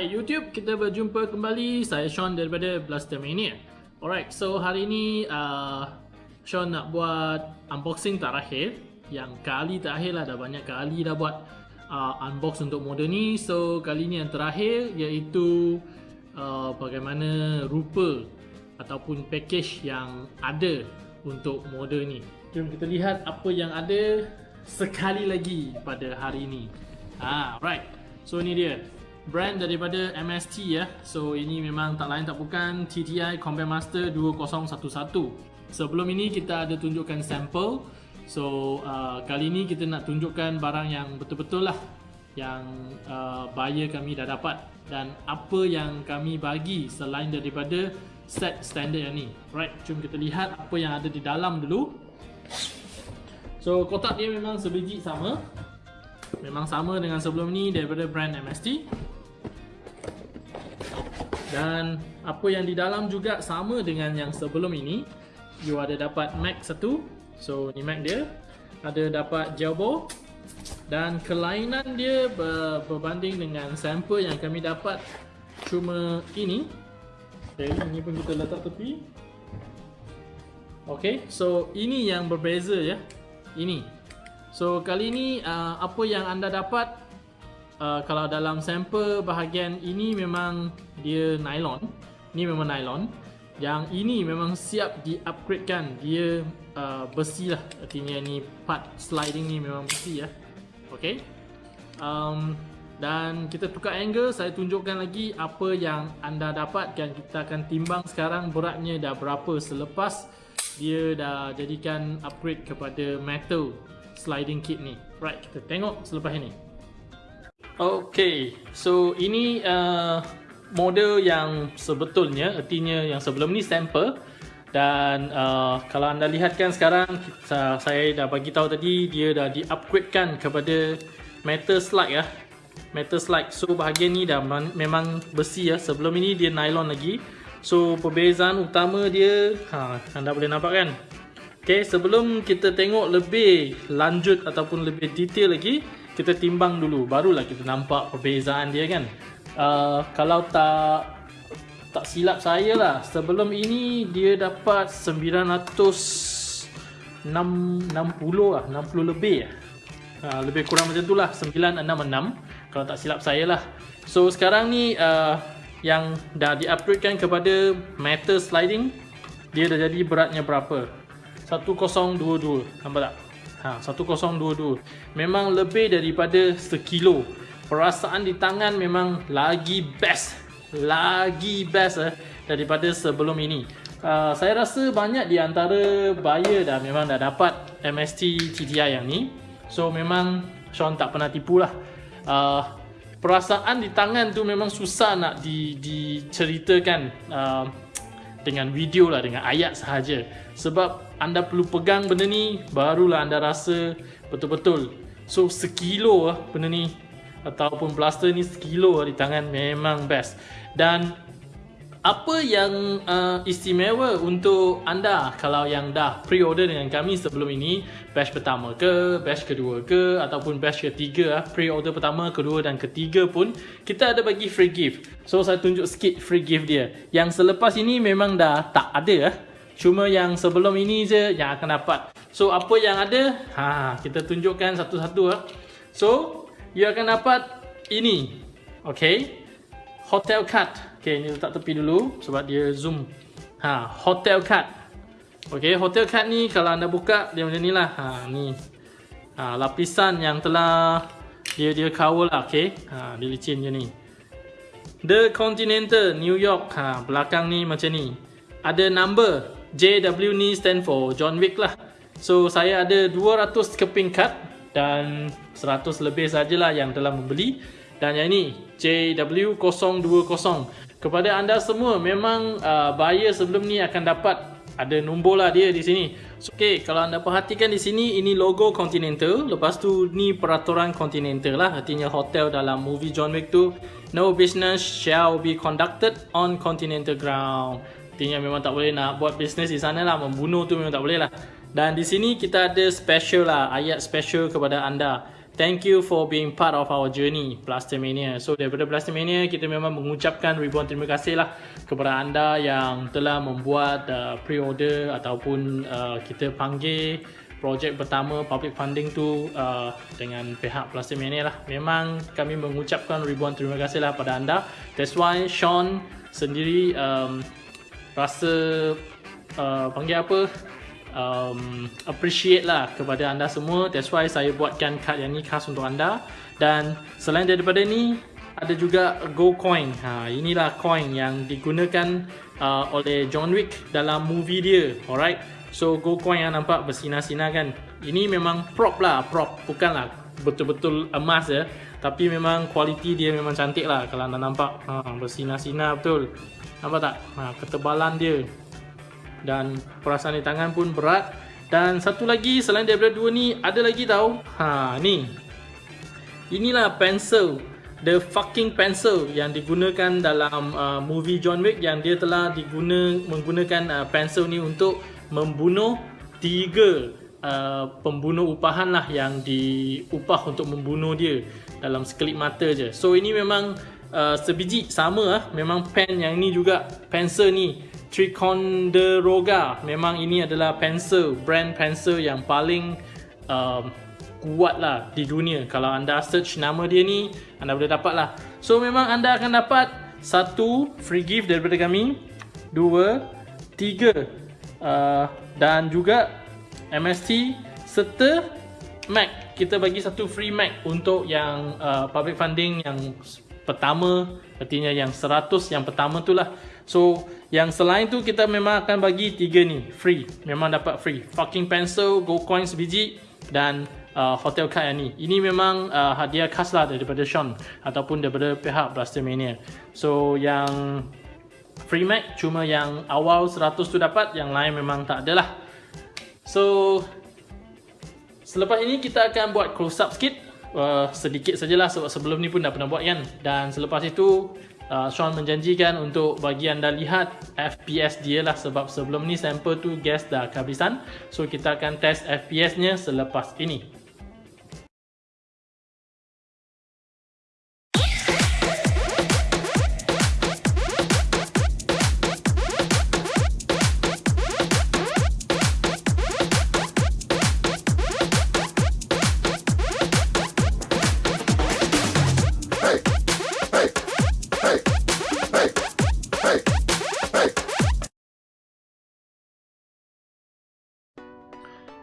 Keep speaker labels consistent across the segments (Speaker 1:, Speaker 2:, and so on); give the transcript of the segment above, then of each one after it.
Speaker 1: Hai YouTube, kita berjumpa kembali. Saya Sean daripada Blaster Mania. Alright, so hari ni uh, Sean nak buat unboxing terakhir. Yang kali terakhir lah, dah banyak kali dah buat uh, unbox untuk model ni. So kali ni yang terakhir iaitu uh, bagaimana rupa ataupun package yang ada untuk model ni. Jom kita lihat apa yang ada sekali lagi pada hari ni. Ah, right. So ni dia brand daripada MST ya. So ini memang tak lain tak bukan TTI Combat Master 2011. Sebelum ini kita ada tunjukkan sampel. So uh, kali ini kita nak tunjukkan barang yang betul-betul lah yang uh, buyer kami dah dapat dan apa yang kami bagi selain daripada set standard yang ni. Right, jom kita lihat apa yang ada di dalam dulu. So kotak dia memang sebiji sama. Memang sama dengan sebelum ni daripada brand MST. Dan apa yang di dalam juga sama dengan yang sebelum ini. You ada dapat Mac satu. So ni Mac dia. Ada dapat Jelbo. Dan kelainan dia ber berbanding dengan sampel yang kami dapat cuma ini. Okay, ini pun kita letak tepi. Okay, so ini yang berbeza ya. Ini. So kali ini uh, apa yang anda dapat uh, kalau dalam sampel bahagian ini memang dia nylon. Ni memang nylon. Yang ini memang siap di-upgradekan. Dia uh, besi lah. Artinya ni part sliding ni memang besi ya. Okay. Um, dan kita tukar angle. Saya tunjukkan lagi apa yang anda dapat. Dan kita akan timbang sekarang beratnya dah berapa selepas dia dah jadikan upgrade kepada metal sliding kit ni. Right, kita tengok selepas ini. Okay, so ini uh, model yang sebetulnya, artinya yang sebelum ni sampel. Dan uh, kalau anda lihat kan sekarang, kita, saya dah bagi tahu tadi, dia dah di-upgradekan kepada metal slide ya. Metal slide. So bahagian ni dah memang besi ya. Sebelum ini dia nylon lagi. So perbezaan utama dia, ha, anda boleh nampak kan? Okay, sebelum kita tengok lebih lanjut ataupun lebih detail lagi, kita timbang dulu. Barulah kita nampak perbezaan dia kan. Uh, kalau tak tak silap saya lah, sebelum ini dia dapat 960 lah, 60 lebih. Uh, lebih kurang macam tu lah, 966 kalau tak silap saya lah. So sekarang ni uh, yang dah di-upgradekan kepada metal sliding, dia dah jadi beratnya berapa? 1022 nampak tak ha 1022 memang lebih daripada sekilo. Perasaan di tangan memang lagi best. Lagi best eh, daripada sebelum ini. Uh, saya rasa banyak di antara buyer dah memang dah dapat MST TDI yang ni. So memang Sean tak pernah tipu lah. Uh, perasaan di tangan tu memang susah nak di, diceritakan. Uh, dengan video lah dengan ayat sahaja. Sebab anda perlu pegang benda ni barulah anda rasa betul-betul. So sekilo lah benda ni ataupun blaster ni sekilo lah di tangan memang best. Dan apa yang uh, istimewa untuk anda kalau yang dah pre-order dengan kami sebelum ini? Batch pertama ke, batch kedua ke ataupun batch ketiga ah, pre-order pertama, kedua dan ketiga pun kita ada bagi free gift. So saya tunjuk sikit free gift dia. Yang selepas ini memang dah tak ada ah. cuma yang sebelum ini je yang akan dapat. So apa yang ada, ha, kita tunjukkan satu-satu ah. so you akan dapat ini ok hotel card Okay, ni letak tepi dulu sebab dia zoom. Ha, hotel card. Okay, hotel card ni kalau anda buka dia macam ni lah. Ha, ni. Ha, lapisan yang telah dia dia cover lah, okay. Ha, dia licin je ni. The Continental New York ha, Belakang ni macam ni Ada number JW ni stand for John Wick lah So saya ada 200 keping kad Dan 100 lebih sajalah yang telah membeli Dan yang ni JW020 Kepada anda semua Memang uh, buyer sebelum ni akan dapat Ada nombor lah dia di sini so, Okay kalau anda perhatikan di sini Ini logo Continental Lepas tu ni peraturan Continental lah Artinya hotel dalam movie John Wick tu No business shall be conducted on continental ground. Artinya memang tak boleh nak buat bisnes di sana lah. Membunuh tu memang tak boleh lah. Dan di sini kita ada special lah. Ayat special kepada anda. Thank you for being part of our journey Blastermania. So daripada Blastermania kita memang mengucapkan ribuan terima kasih lah kepada anda yang telah membuat uh, pre-order ataupun uh, kita panggil projek pertama public funding tu uh, dengan pihak Plastic Mania lah. Memang kami mengucapkan ribuan terima kasih lah pada anda. That's why Sean sendiri um, rasa uh, panggil apa um, appreciate lah kepada anda semua. That's why saya buatkan kad yang ni khas untuk anda. Dan selain daripada ni ada juga Go Coin. Ha, inilah coin yang digunakan uh, oleh John Wick dalam movie dia. Alright. So go coin yang nampak bersinar-sinar kan Ini memang prop lah prop Bukanlah betul-betul emas ya Tapi memang kualiti dia memang cantik lah Kalau anda nampak ha, bersinar-sinar betul Nampak tak? Ha, ketebalan dia Dan perasaan di tangan pun berat. Dan satu lagi selain daripada dua ni Ada lagi tau. Ha ni. Inilah pencil. The fucking pencil yang digunakan dalam uh, movie John Wick Yang dia telah diguna menggunakan uh, pencil ni untuk membunuh tiga uh, pembunuh upahan lah yang diupah untuk membunuh dia dalam sekelip mata je. So ini memang uh, sebiji sama lah. Memang pen yang ni juga pencil ni Triconderoga. Memang ini adalah pencil brand pencil yang paling uh, kuat lah di dunia. Kalau anda search nama dia ni anda boleh dapat lah. So memang anda akan dapat satu free gift daripada kami. Dua, tiga uh, dan juga MST serta Mac kita bagi satu free Mac untuk yang uh, public funding yang pertama artinya yang 100 yang pertama tu lah so yang selain tu kita memang akan bagi tiga ni. Free. Memang dapat free. Fucking pencil go coins biji dan uh, hotel card yang ni. Ini memang uh, hadiah khas lah daripada Sean ataupun daripada pihak Blaster Mania so yang free Mac cuma yang awal 100 tu dapat yang lain memang tak ada lah. So selepas ini kita akan buat close up sikit. Uh, sedikit sajalah sebab sebelum ni pun dah pernah buat kan. Dan selepas itu uh, Sean menjanjikan untuk bagi anda lihat FPS dia lah sebab sebelum ni sampel tu gas dah kehabisan. So kita akan test FPS nya selepas ini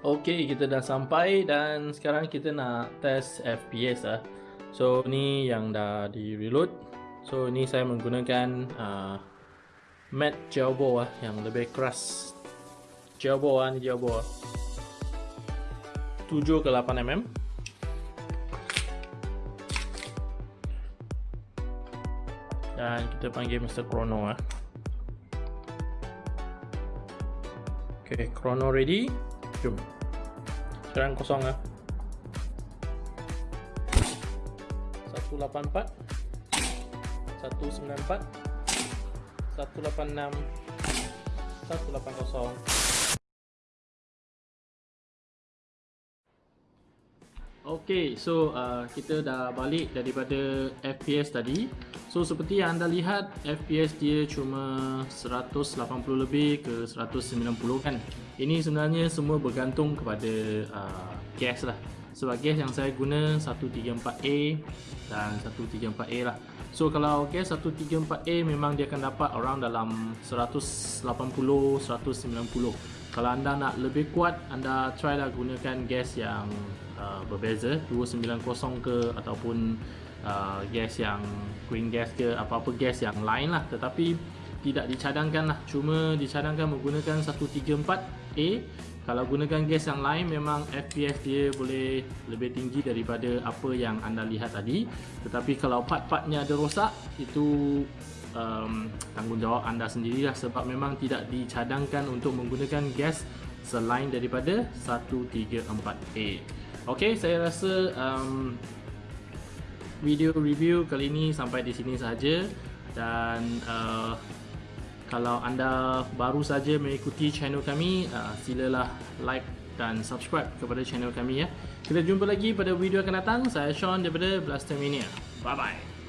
Speaker 1: Okay, kita dah sampai dan sekarang kita nak test FPS lah. So, ni yang dah di reload. So, ni saya menggunakan uh, matte Jelbo lah yang lebih keras. Jelbo lah, ni Jelbo lah. 7 ke 8 mm. Dan kita panggil Mr. Chrono lah. Okay, Chrono ready. Jom. Sekarang kosong lah. 184 194 186 180 Okay, so uh, kita dah balik daripada FPS tadi. So seperti yang anda lihat FPS dia cuma 180 lebih ke 190 kan? Ini sebenarnya semua bergantung kepada uh, gas lah. Sebab gas yang saya guna 134A dan 134A lah. So kalau gas 134A memang dia akan dapat around dalam 180, 190 Kalau anda nak lebih kuat anda try lah gunakan gas yang uh, berbeza 290 ke ataupun uh, gas yang green gas ke apa-apa gas yang lain lah. Tetapi tidak dicadangkan lah. Cuma dicadangkan menggunakan 134A kalau gunakan gas yang lain memang FPS dia boleh lebih tinggi daripada apa yang anda lihat tadi. Tetapi kalau part-partnya ada rosak itu um, tanggungjawab anda sendirilah sebab memang tidak dicadangkan untuk menggunakan gas selain daripada 134A ok saya rasa um, video review kali ini sampai di sini saja dan uh, kalau anda baru saja mengikuti channel kami, uh, silalah like dan subscribe kepada channel kami ya. Kita jumpa lagi pada video akan datang. Saya Sean daripada Blaster Mania. Bye bye.